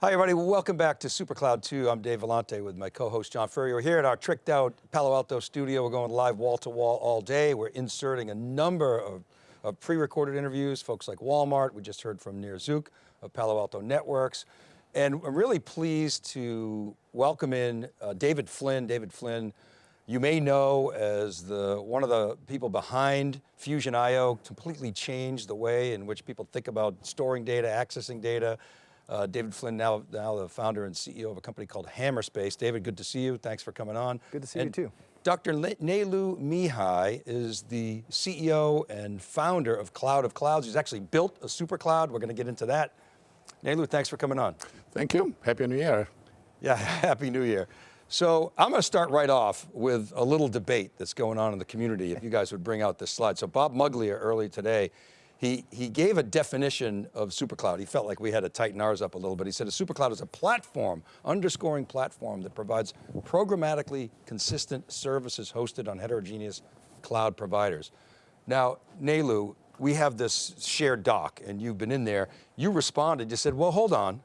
Hi everybody, welcome back to SuperCloud 2. I'm Dave Vellante with my co-host John Furrier. We're here at our tricked out Palo Alto studio. We're going live wall to wall all day. We're inserting a number of, of pre-recorded interviews, folks like Walmart. We just heard from Nir Zuk of Palo Alto Networks. And I'm really pleased to welcome in uh, David Flynn. David Flynn, you may know as the one of the people behind Fusion IO, completely changed the way in which people think about storing data, accessing data, uh, David Flynn, now, now the founder and CEO of a company called Hammerspace. David, good to see you. Thanks for coming on. Good to see and you too. Dr. Nelu Mihai is the CEO and founder of Cloud of Clouds. He's actually built a super cloud. We're going to get into that. Nelu, thanks for coming on. Thank you. Happy New Year. Yeah, Happy New Year. So I'm going to start right off with a little debate that's going on in the community, if you guys would bring out this slide. So Bob Muglia early today he, he gave a definition of supercloud. He felt like we had to tighten ours up a little bit. He said a supercloud is a platform, underscoring platform that provides programmatically consistent services hosted on heterogeneous cloud providers. Now, Nelu, we have this shared doc and you've been in there. You responded, you said, well, hold on.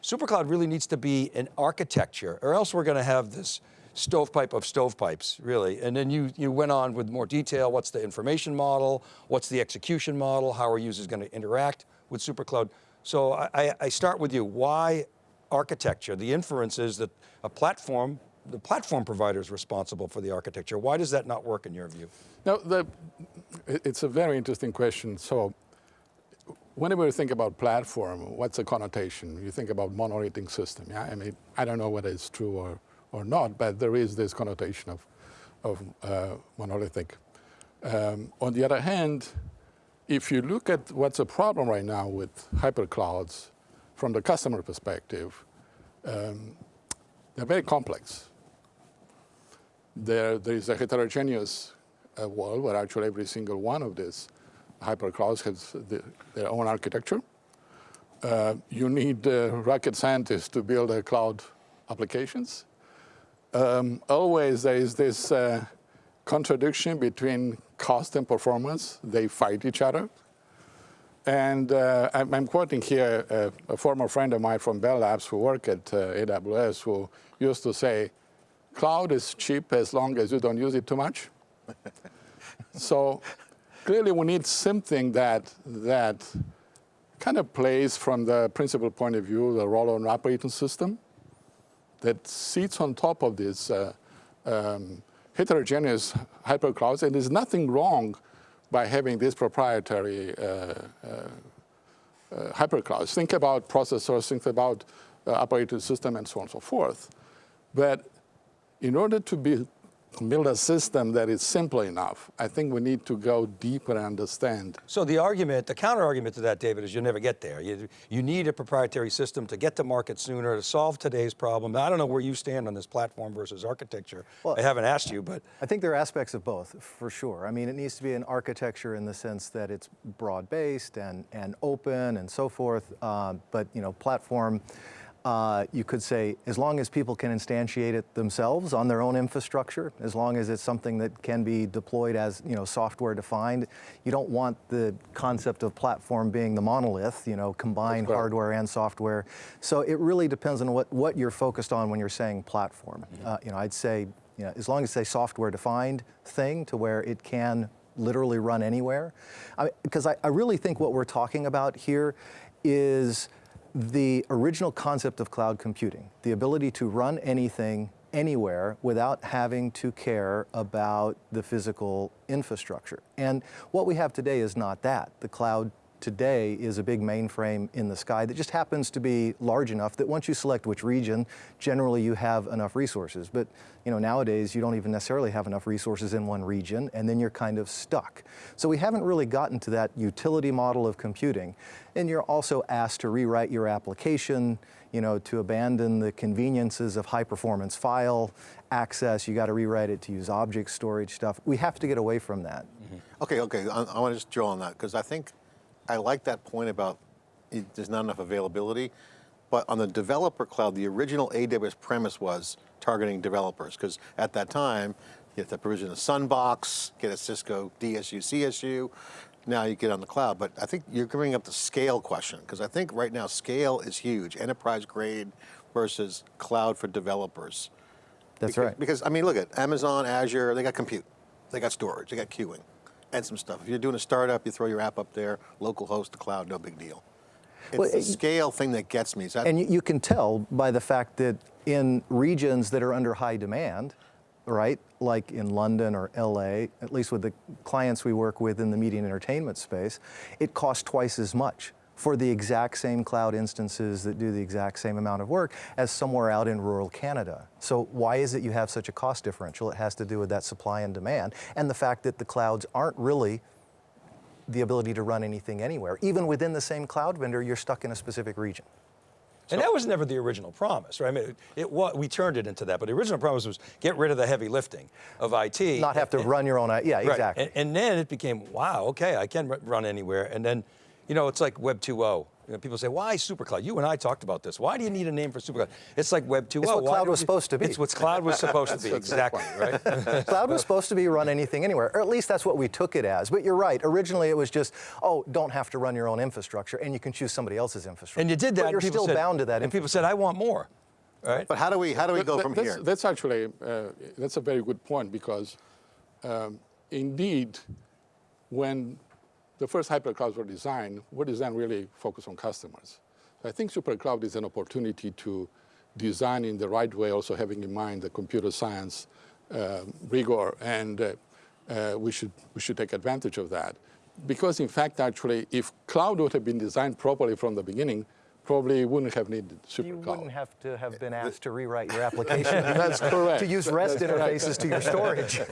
Supercloud really needs to be an architecture or else we're going to have this stovepipe of stovepipes, really. And then you, you went on with more detail, what's the information model, what's the execution model, how are users going to interact with SuperCloud. So I, I start with you, why architecture? The inference is that a platform, the platform provider is responsible for the architecture. Why does that not work in your view? No, the, it's a very interesting question. So whenever you think about platform, what's the connotation? You think about monolithic system, yeah? I mean, I don't know whether it's true or or not, but there is this connotation of, of uh, monolithic. Um, on the other hand, if you look at what's a problem right now with hyperclouds from the customer perspective, um, they're very complex. There, there is a heterogeneous uh, world where actually every single one of these hyperclouds has the, their own architecture. Uh, you need uh, rocket scientists to build uh, cloud applications um, always there is this uh, contradiction between cost and performance. They fight each other. And uh, I'm, I'm, quoting here a, a, former friend of mine from Bell Labs who work at uh, AWS who used to say, cloud is cheap as long as you don't use it too much. so clearly we need something that, that kind of plays from the principal point of view, the role of an operating system that sits on top of this uh, um, heterogeneous hyperclouds, and there's nothing wrong by having these proprietary uh, uh, uh, hyperclouds. Think about processors, think about uh, operating system, and so on and so forth. But in order to be build a system that is simple enough. I think we need to go deeper and understand. So the argument, the counter argument to that, David, is you'll never get there. You, you need a proprietary system to get to market sooner, to solve today's problem. I don't know where you stand on this platform versus architecture. Well, I haven't asked you, but. I think there are aspects of both, for sure. I mean, it needs to be an architecture in the sense that it's broad-based and, and open and so forth, uh, but you know, platform, uh, you could say, as long as people can instantiate it themselves on their own infrastructure, as long as it's something that can be deployed as you know, software defined, you don't want the concept of platform being the monolith, you know, combine hardware and software. So it really depends on what, what you're focused on when you're saying platform. Mm -hmm. uh, you know, I'd say, you know, as long as it's a software defined thing to where it can literally run anywhere. Because I, I, I really think what we're talking about here is the original concept of cloud computing, the ability to run anything anywhere without having to care about the physical infrastructure. And what we have today is not that. The cloud today is a big mainframe in the sky that just happens to be large enough that once you select which region, generally you have enough resources. But you know, nowadays you don't even necessarily have enough resources in one region and then you're kind of stuck. So we haven't really gotten to that utility model of computing. And you're also asked to rewrite your application, you know, to abandon the conveniences of high performance file access, you got to rewrite it to use object storage stuff. We have to get away from that. Mm -hmm. Okay, okay, I, I want to just drill on that because I think I like that point about it, there's not enough availability, but on the developer cloud, the original AWS premise was targeting developers, because at that time, you have to provision a Sunbox, get a Cisco DSU, CSU. Now you get on the cloud. But I think you're bringing up the scale question because I think right now scale is huge. Enterprise grade versus cloud for developers. That's Because- right. Because I mean, look at Amazon, Azure. They got compute, they got storage, they got queuing, and some stuff. If you're doing a startup, you throw your app up there, local host, the cloud, no big deal. It's Well, the it- scale thing that gets me. That And you, you can tell by the fact that in regions that are under high demand, right, like in London or LA, at least with the clients we work with in the media and entertainment space, it costs twice as much for the exact same cloud instances that do the exact same amount of work as somewhere out in rural Canada. So why is it you have such a cost differential? It has to do with that supply and demand and the fact that the clouds aren't really the ability to run anything anywhere. Even within the same cloud vendor, you're stuck in a specific region. And that was never the original promise, right? I mean, it, it wa- we turned it into that, but the original promise was get rid of the heavy lifting of IT. Not have to run your own, yeah, Right. exactly. And, and then it became, wow, okay, I can run anywhere. And then, you know, it's like Web 2.0. You know, people say, why SuperCloud? You and I talked about this. Why do you need a name for SuperCloud? It's like Web 2.0. what Why cloud was we- supposed to be. It's what cloud was supposed to be, That's a good exactly, right? Cloud was supposed to be run anything anywhere, or at least that's what we took it as. But you're right, originally it was just, oh, don't have to run your own infrastructure, and you can choose somebody else's infrastructure. and you did that. But you're and still said- bound to that. And people said, I want more, right? But how do we how do we go That- from that's, here? That's actually uh, that's a very good point because um, indeed, when the first hyperclouds were designed, were designed really focused on customers. So I think supercloud is an opportunity to design in the right way, also having in mind the computer science um rigor, and uh, uh, we should we should take advantage of that. Because in fact, actually, if cloud would have been designed properly from the beginning, probably wouldn't have needed supercloud. you wouldn't have to have been asked to rewrite your application. That's correct. to use REST interfaces to your storage.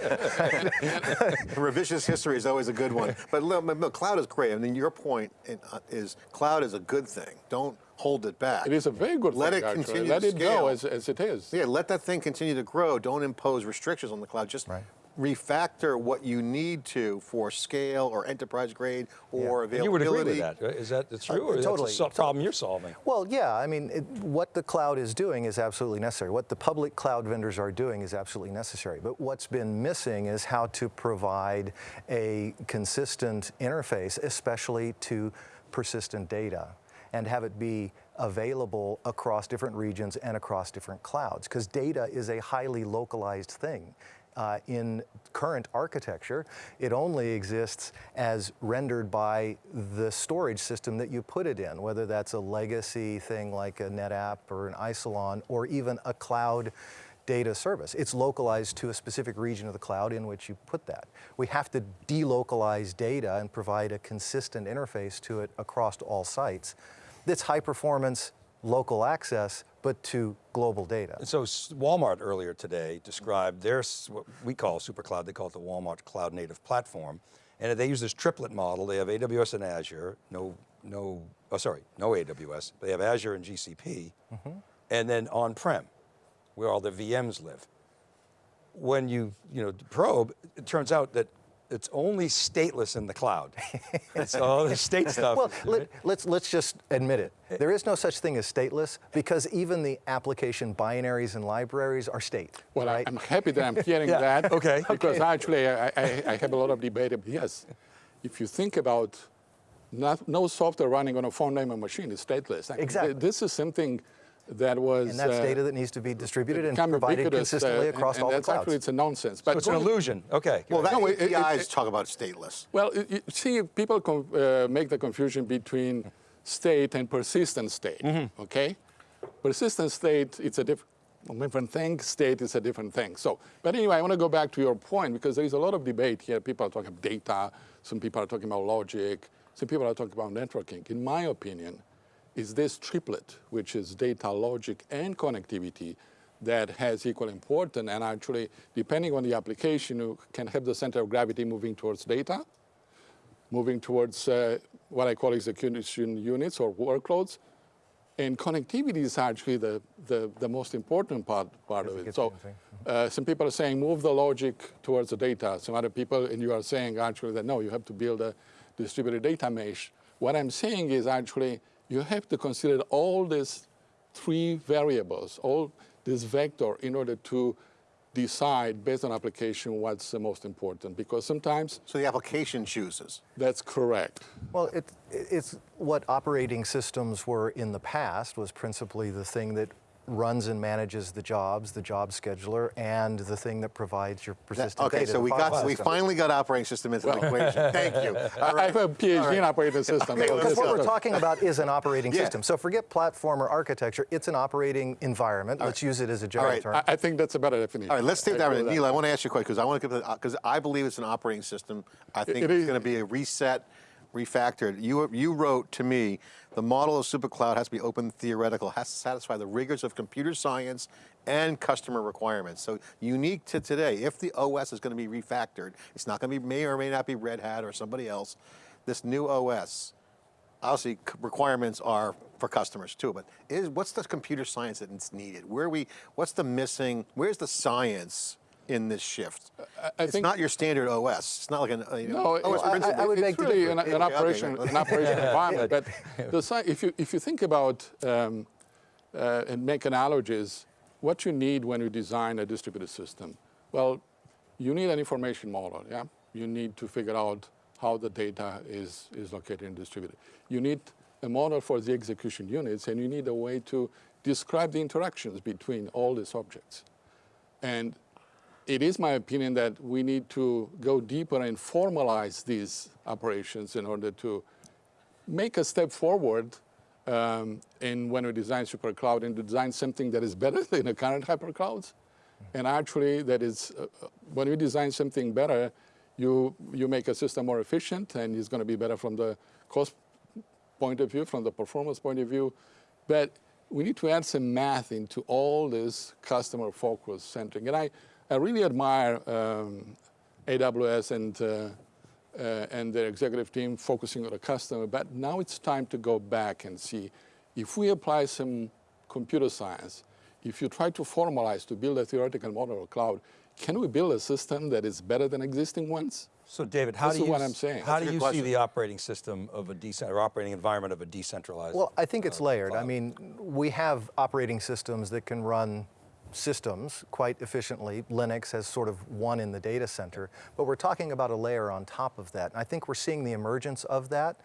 Revisionist history is always a good one. But look, look, cloud is great. I mean, your point uh, is cloud is a good thing. Don't hold it back. It is a very good thing. Let thing, it actually. continue Let to it scale. go as, as it is. Yeah, let that thing continue to grow. Don't impose restrictions on the cloud. Just Right. Refactor what you need to for scale or enterprise grade or And availability. you would agree with that, right? Is that that's true, or Uh, totally. that's a problem you're solving? Well, yeah, I mean, it, what the cloud is doing is absolutely necessary. What the public cloud vendors are doing is absolutely necessary. But what's been missing is how to provide a consistent interface, especially to persistent data, and have it be available across different regions and across different clouds. Because data is a highly localized thing. Uh, in current architecture, it only exists as rendered by the storage system that you put it in, whether that's a legacy thing like a NetApp or an Isilon or even a cloud data service. It's localized to a specific region of the cloud in which you put that. We have to delocalize data and provide a consistent interface to it across all sites that's high performance, local access, but to global data. So Walmart earlier today described their, what we call SuperCloud, they call it the Walmart Cloud Native Platform. And they use this triplet model. They have AWS and Azure, no, no, oh, sorry, no AWS. They have Azure and GCP, mm-hmm. and then on-prem, where all the VMs live. When you, you know, probe, it turns out that it's only stateless in the cloud. it's all the state stuff. Well, let, let's, let's just admit it. Eh. There is no such thing as stateless because even the application binaries and libraries are state. Well, I- right? I'm happy that I'm hearing Yeah, that. okay. Because actually, I, I, I have a lot of debate. ab- Yes, if you think about not, no software running on a von Neumann and machine is stateless. I Exactly. This is something that was. and that's uh, data that needs to be distributed and become provided ubiquitous, uh, consistently and- across and all the that's clouds. Actually, it's a nonsense. But it's an illusion. Okay. Well, that No, it- it- APIs it- talk about stateless. Well, you- you see, people uh, make the confusion between state and persistent state. Mm-hmm. Okay, persistent state it's a diff- a different thing. State is a different thing. So, but anyway, I want to go back to your point because there is a lot of debate here. People are talking about data. Some people are talking about logic. Some people are talking about networking. In my opinion, is this triplet, which is data, logic, and connectivity, that has equal importance. And actually, depending on the application, you can have the center of gravity moving towards data, moving towards uh, what I call execution units or workloads. And connectivity is actually the, the, the most important part, part of it. So uh, some people are saying move the logic towards the data. Some other people, and you are saying actually that no, you have to build a distributed data mesh. What I'm saying is actually you have to consider all these three variables, all this vector in order to decide based on application what's the most important because sometimes So the application chooses. that's correct. Well, it, it's what operating systems were in the past was principally the thing that runs and manages the jobs, the job scheduler, and the thing that provides your That- persistent okay, data. so we file got we finally got operating system into the equation. Thank you. All I have a right. PhD in operating system. Okay, so let's Because what is we're talking about is an operating Yeah. system. So forget platform or architecture. It's an operating environment. Let's use it as a general right, term. I I think that's a better definition. All right, let's take that. agree one. Nelu, I want to ask you a question because I want to because uh, I believe it's an operating system. I think it it's going to be a reset, refactored. You you wrote to me the model of supercloud has to be open theoretical, has to satisfy the rigors of computer science and customer requirements. So unique to today, if the OS is going to be refactored, it's not going to be may or may not be Red Hat or somebody else. This new OS obviously requirements are for customers too, but is, what's the computer science that's needed? Where are we, what's the missing, where's the science in this shift? I it's not your standard OS. It's not like an, uh, you know, No, OS it- principle. I would it's beg really differ. an, an Okay, okay, operation, okay. an operation environment. But the, if you if you think about um, uh, and make analogies, what you need when you design a distributed system, well, you need an information model. Yeah, you need to figure out how the data is is located and distributed. You need a model for the execution units, and you need a way to describe the interactions between all these objects. And it is my opinion that we need to go deeper and formalize these operations in order to make a step forward um, in when we design supercloud and to design something that is better than the current hyperclouds. And actually, that is uh, uh, when you design something better, you you make a system more efficient and it's going to be better from the cost point of view, from the performance point of view. But we need to add some math into all this customer focus centering. And I, I really admire um, AWS and, uh, uh, and their executive team focusing on the customer. But now it's time to go back and see if we apply some computer science, if you try to formalize to build a theoretical model of cloud, can we build a system that is better than existing ones? So David, how This do you, what s- I'm saying. how That's do you question. see the operating system of a decent, or operating environment of a decentralized? Well, I think it's uh, layered. I mean, we have operating systems that can run systems quite efficiently. Linux has sort of won in the data center, but we're talking about a layer on top of that. And I think we're seeing the emergence of that.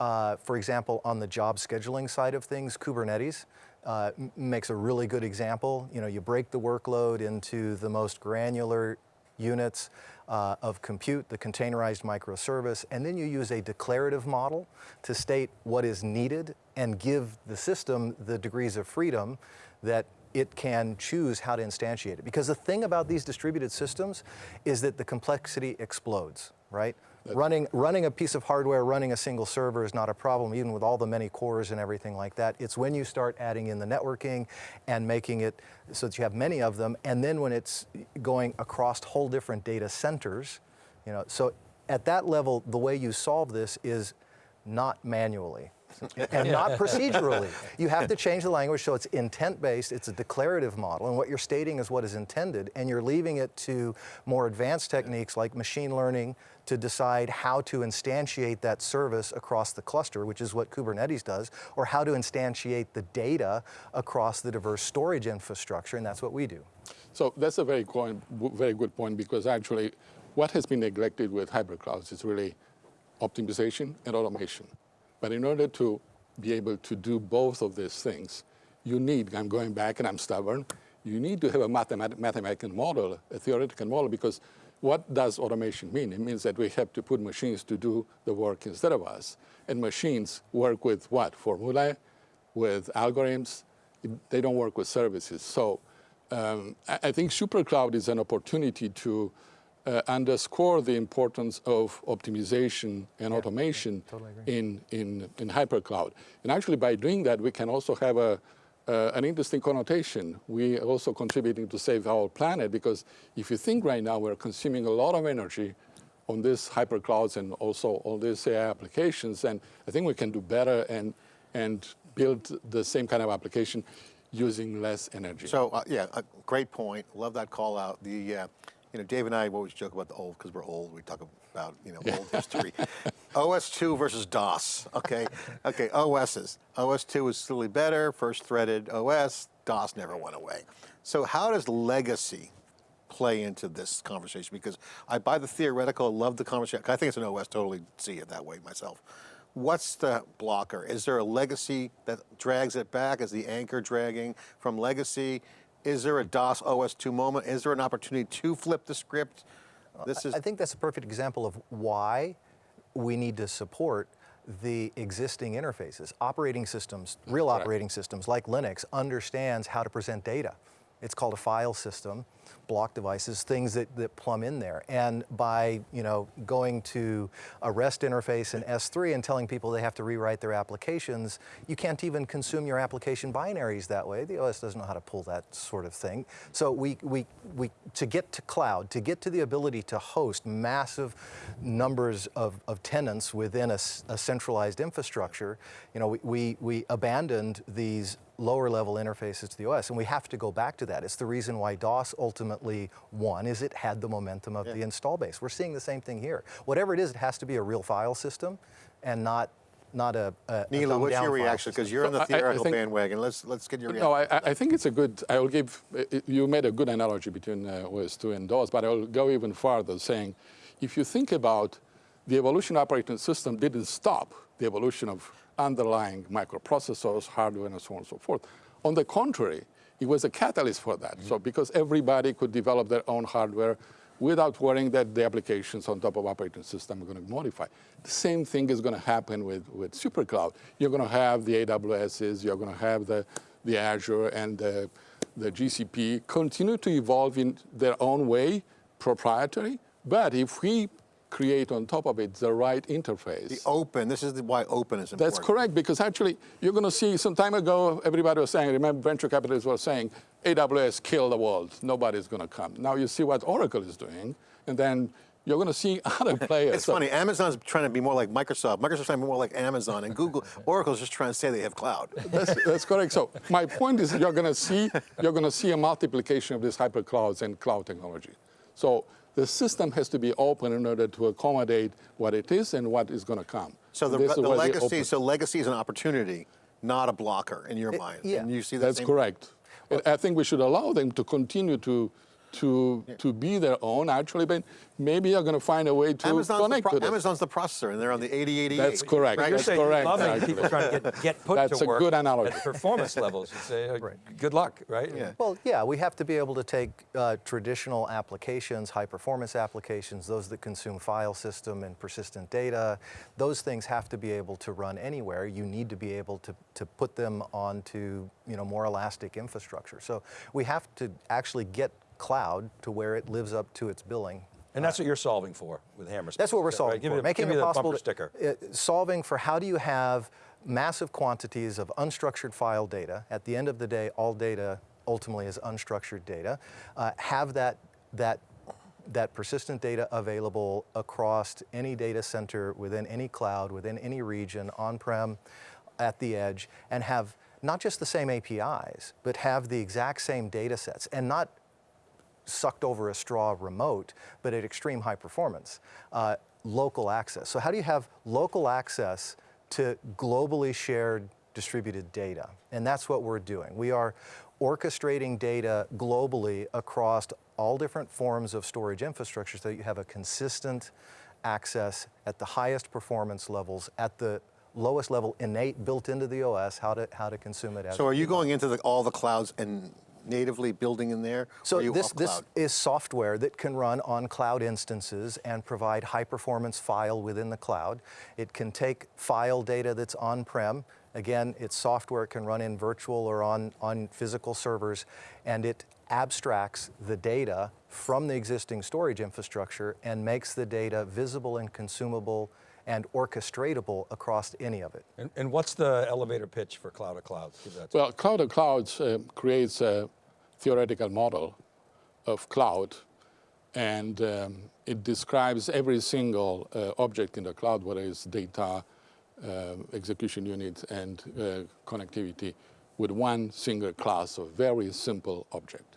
Uh, for example, on the job scheduling side of things, Kubernetes uh, makes a really good example. You know, you break the workload into the most granular units uh, of compute, the containerized microservice, and then you use a declarative model to state what is needed and give the system the degrees of freedom that it can choose how to instantiate it. Because the thing about these distributed systems is that the complexity explodes, right? Running, running a piece of hardware, running a single server is not a problem, even with all the many cores and everything like that. It's when you start adding in the networking and making it so that you have many of them, and then when it's going across whole different data centers, you know, so at that level, the way you solve this is not manually and not procedurally. You have to change the language so it's intent-based, it's a declarative model, and what you're stating is what is intended, and you're leaving it to more advanced techniques like machine learning to decide how to instantiate that service across the cluster, which is what Kubernetes does, or how to instantiate the data across the diverse storage infrastructure, and that's what we do. So that's a very, coin, very good point because actually what has been neglected with hybrid clouds is really optimization and automation. But in order to be able to do both of these things, you need, I'm going back and I'm stubborn, you need to have a mathemat mathematical model, a theoretical model, because what does automation mean? It means that we have to put machines to do the work instead of us. And machines work with what? Formulae, with algorithms. They don't work with services. So um, I, I think SuperCloud is an opportunity to uh, underscore the importance of optimization and automation in, in, in hypercloud. And actually, by doing that, we can also have a, uh, an interesting connotation. We are also contributing to save our planet because if you think right now, we're consuming a lot of energy on these hyperclouds and also all these AI applications, and I think we can do better and, and build the same kind of application using less energy. So uh, yeah, a great point. Love that call out. The uh, you know Dave and I always joke about the old because we're old. We talk about you know old history. OS two versus DOS. Okay, okay. OSs. OS two is still better. First threaded OS. DOS never went away. So how does legacy play into this conversation? Because I buy the theoretical, I love the conversation. I think it's an OS, totally see it that way myself. What's the blocker? Is there a legacy that drags it back? Is the anchor dragging from legacy? Is there a DOS OS 2 moment? Is there an opportunity to flip the script? This is I think that's a perfect example of why we need to support the existing interfaces. Operating systems, real Correct. operating systems like Linux understands how to present data. It's called a file system, block devices, things that, that plumb in there. And by you know, going to a REST interface in S3 and telling people they have to rewrite their applications, you can't even consume your application binaries that way. The OS doesn't know how to pull that sort of thing. So we, we, we, to get to cloud, to get to the ability to host massive numbers of, of tenants within a centralized infrastructure, you know, we, we, we abandoned these lower level interfaces to the OS, and we have to go back to that. It's the reason why DOS ultimately won, is it had the momentum of the install base. We're seeing the same thing here. Whatever it is, it has to be a real file system and not, not a, a a Nelu, what's dumbed-down your reaction? Because you're on the I- I theoretical think- bandwagon. Let's let's get your reaction. No, I, I- I think it's a good, I will give, uh, you made a good analogy between uh, OS2 and DOS, but I will go even farther saying, if you think about the evolution of operating system didn't stop the evolution of underlying microprocessors, hardware, and so on and so forth. On the contrary, it was a catalyst for that. So mm-hmm. because everybody could develop their own hardware without worrying that the applications on top of operating system are going to modify. The same thing is going to happen with, with SuperCloud. You're going to have the AWSs, you're going to have the, the Azure and the, the GCP continue to evolve in their own way, proprietary. But if we create on top of it the right interface, the open. This is why open is important. that's correct, because actually, you're going to see some time ago, everybody was saying, remember, venture capitalists were saying, AWS killed the world, nobody's going to come. Now you see what Oracle is doing, and then you're going to see other players. It's So funny. Amazon's trying to be more like Microsoft. Microsoft's trying to be more like Amazon, and Google, Oracle's just trying to say they have cloud. That's, that's correct. So my point is, you're going to see you're going to see a multiplication of these hyperclouds and cloud technology. So the system has to be open in order to accommodate what it is and what is going to come. So the, This is the legacy. open- So legacy is an opportunity, not a blocker in your mind. yeah. And you see that That's same- correct. And I think we should allow them to continue to to to be their own. Actually, but maybe you're going to find a way to Amazon's the, connect pro- to this. Amazon's the processor, and they're on the 8088. That's correct. Right? You're That's saying correct, you're loving actually. people trying to get, get put That's to a work good analogy. at performance levels. You say, uh, good luck, right? Yeah. Well, yeah, we have to be able to take uh, traditional applications, high performance applications, those that consume file system and persistent data, those things have to be able to run anywhere. You need to be able to, to put them onto you know, more elastic infrastructure. So we have to actually get cloud to where it lives up to its billing. And that's what you're solving for with Hammer. That's what we're Right, solving Give for, making it the possible to- sticker. uh, solving for how do you have massive quantities of unstructured file data. At the end of the day, all data ultimately is unstructured data. Uh, have that that that persistent data available across any data center within any cloud, within any region, on-prem, at the edge, and have not just the same APIs, but have the exact same data sets, and not sucked over a straw remote, but at extreme high performance. Uh, local access. So how do you have local access to globally shared distributed data? And that's what we're doing. We are orchestrating data globally across all different forms of storage infrastructure so that you have a consistent access at the highest performance levels at the lowest level innate built into the OS how to how to consume it as So are you going into the, all the clouds and natively building in there? so this, this is software that can run on cloud instances and provide high performance file within the cloud. It can take file data that's on-prem. Again, it's software, it can run in virtual or on, on physical servers, and it abstracts the data from the existing storage infrastructure and makes the data visible and consumable and orchestratable across any of it. And, and what's the elevator pitch for Cloud of Clouds? Give that to Well, Cloud of Clouds uh, creates a theoretical model of cloud, and um, it describes every single uh, object in the cloud, whether it's data, uh, execution units, and uh, connectivity, with one single class of very simple object.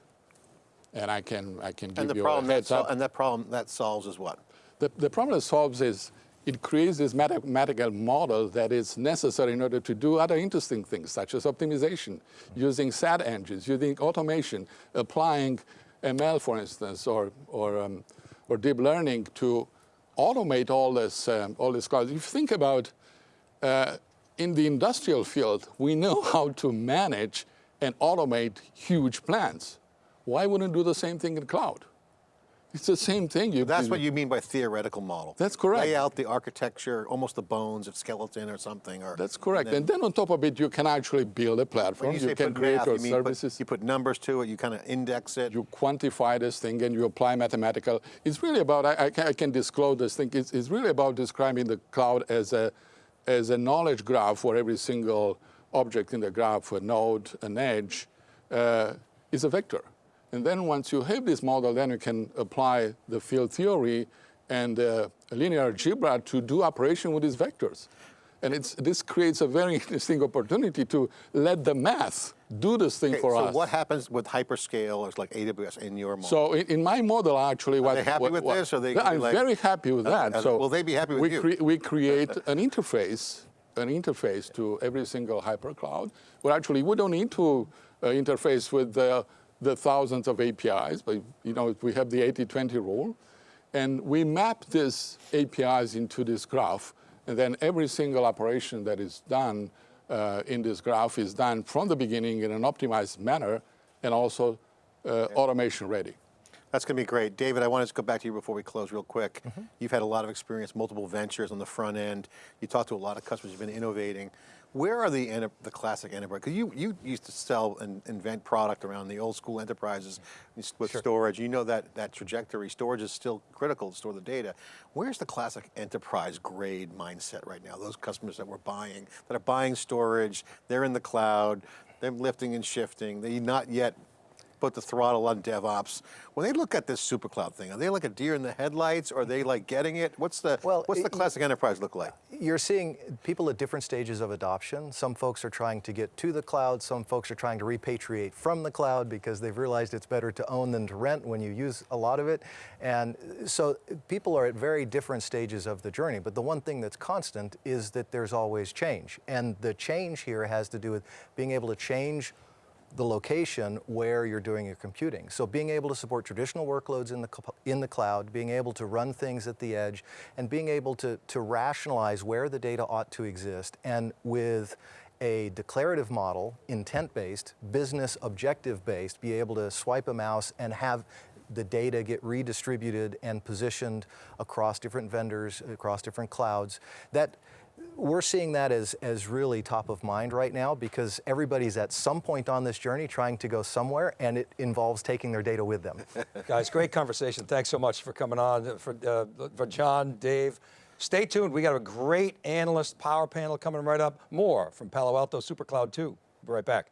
And I can I can give And the you problem a that heads up. and that problem that solves is what? The, the problem it solves is it creates this mathematical model that is necessary in order to do other interesting things, such as optimization, using SAT engines, using automation, applying ML, for instance, or, or, um, or deep learning to automate all this, um, all this cloud. If you think about uh, in the industrial field, we know how to manage and automate huge plants. Why wouldn't do the same thing in cloud? It's the same thing. You, That's what you mean by theoretical model. That's correct. Lay out the architecture, almost the bones of skeleton or something. Or That's correct. and And then on top of it, you can actually build a platform. you You, can create math, your you mean put- services. you put numbers to it. You kind of index it. you quantify this thing and you apply mathematical. It's really about, I, I, can, I can disclose this thing, it's, it's really about describing the cloud as a, as a knowledge graph for every single object in the graph, a node, an edge, uh, is a vector. And then once you have this model, then you can apply the field theory and uh, linear algebra to do operation with these vectors. And it's, this creates a very interesting opportunity to let the math do this thing Okay, for so us. So what happens with hyperscale or like AWS in your model? So in, in my model, actually, what they happy what- with what- this, or they I'm like- very happy with Uh, that. uh, so will they be happy with we you? cre- we create an interface, an interface to every single hypercloud. Well, actually, we don't need to uh, interface with the, the thousands of APIs, but you know we have the 80-20 rule, and we map these APIs into this graph, and then every single operation that is done uh, in this graph is done from the beginning in an optimized manner, and also uh, automation ready. That's going to be great. David, I wanted to go back to you before we close real quick. Mm-hmm. You've had a lot of experience, multiple ventures on the front end. You talk to a lot of customers, you've been innovating. Where are the, the classic enterprise? Because you, you used to sell and invent product around the old school enterprises with storage. You know that, that trajectory. Storage is still critical to store the data. Where's the classic enterprise grade mindset right now? Those customers that we're buying, that are buying storage, they're in the cloud, they're lifting and shifting, they're not yet put the throttle on DevOps. When they look at this super cloud thing, are they like a deer in the headlights? Or are they like getting it? What's the Well, what's the classic enterprise look like? You're seeing people at different stages of adoption. Some folks are trying to get to the cloud. Some folks are trying to repatriate from the cloud because they've realized it's better to own than to rent when you use a lot of it. And so people are at very different stages of the journey. But the one thing that's constant is that there's always change. And the change here has to do with being able to change the location where you're doing your computing. So being able to support traditional workloads in the, in the cloud, being able to run things at the edge, and being able to, to rationalize where the data ought to exist. And with a declarative model, intent-based, business objective-based, be able to swipe a mouse and have the data get redistributed and positioned across different vendors, across different clouds. That we're seeing that as, as really top of mind right now because everybody's at some point on this journey trying to go somewhere and it involves taking their data with them. Guys, great conversation. Thanks so much for coming on. For, uh, for John, Dave, stay tuned. We got a great analyst power panel coming right up. More from Palo Alto SuperCloud 2. Be right back.